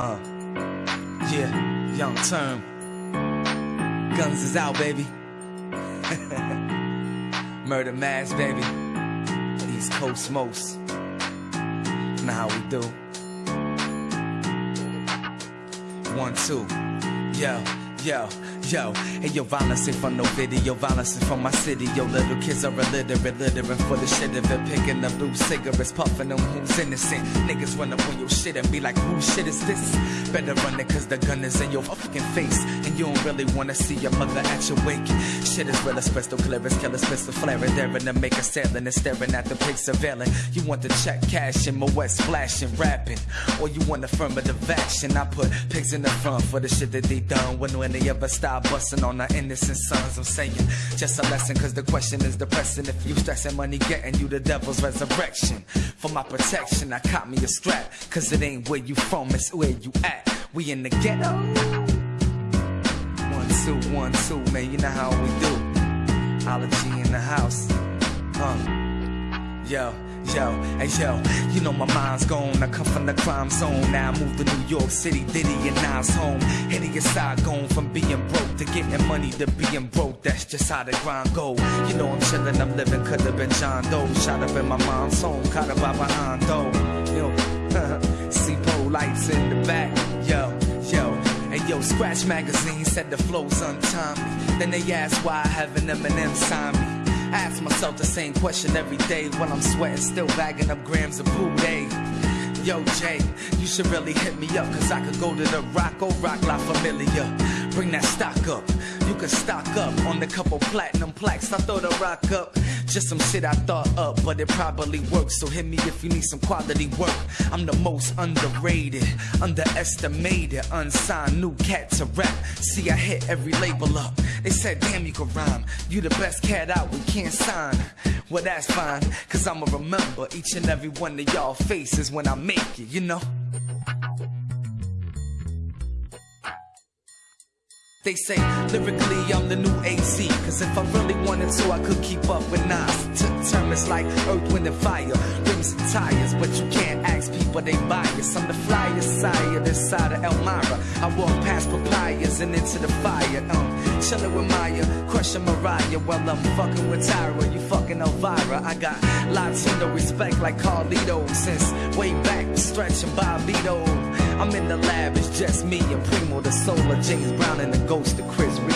Uh, yeah, young term. Guns is out, baby. Murder mass, baby. East Coast most. Know how we do. One, two. Yo, yo. Yo, hey yo, violence ain't from no video, violence is from my city. Yo, little kids are illiterate, littering for the shit of it, picking up loose cigarettes, puffing them who's innocent. Niggas run up on your shit and be like, who shit is this? Better run it cause the gun is in your fucking face. And you don't really wanna see your mother at your wake. Shit is real as crystal clear as killers, pistol flaring, daring to make a sailing and staring at the pig surveilling. You want the check cash in my west splashing, rapping. Or you want affirmative action. I put pigs in the front for the shit that they done when, when they ever stop busting on our innocent sons. I'm saying just a lesson, cause the question is depressing. If you stressing money, getting you the devil's resurrection. For my protection, I caught me a strap, cause it ain't where you from, it's where you at. We in the ghetto. One, two, one, two, man, you know how we do. Ology in the house. Uh, yo. Yo, hey yo, you know my mind's gone. I come from the crime zone. Now I move to New York City, Diddy and Nas home. Hideous side going from being broke to getting money to being broke. That's just how the grind go. You know I'm chillin', I'm living, could have been John Doe. Shot up in my mom's home, caught up by behind though. Yo, C-Po lights in the back. Yo, yo, And yo, Scratch Magazine said the flow's untimely. Then they asked why I have an Eminem sign me. I ask myself the same question every day while I'm sweating, still bagging up grams of Boudet. Yo, Jay, you should really hit me up, cause I could go to the Roc or Roc La Familia. Bring that stock up. You can stock up on the couple platinum plaques. I throw the rock up. Just some shit I thought up, but it probably works. So hit me if you need some quality work. I'm the most underrated, underestimated, unsigned new cat to rap. See, I hit every label up. They said, damn, you can rhyme. You the best cat out, we can't sign. Well, that's fine, cause I'ma remember each and every one of y'all faces when I make it, you know? They say lyrically I'm the new AZ. Cause if I really wanted to, I could keep up with Nas. Took terms like earth, wind, and fire, rims and tires. But you can't ask people, they bias. I'm the flyest sire this side of Elmira. I walk past papayas and into the fire. Um, chillin' with Maya, crushing Mariah while I'm fucking with Tyra. You fucking Elvira. I got Latino respect like Carlito since way back, stretching Bobbito. I'm in the lab, it's just me and Primo, the soul of James Brown and the ghost of Chris.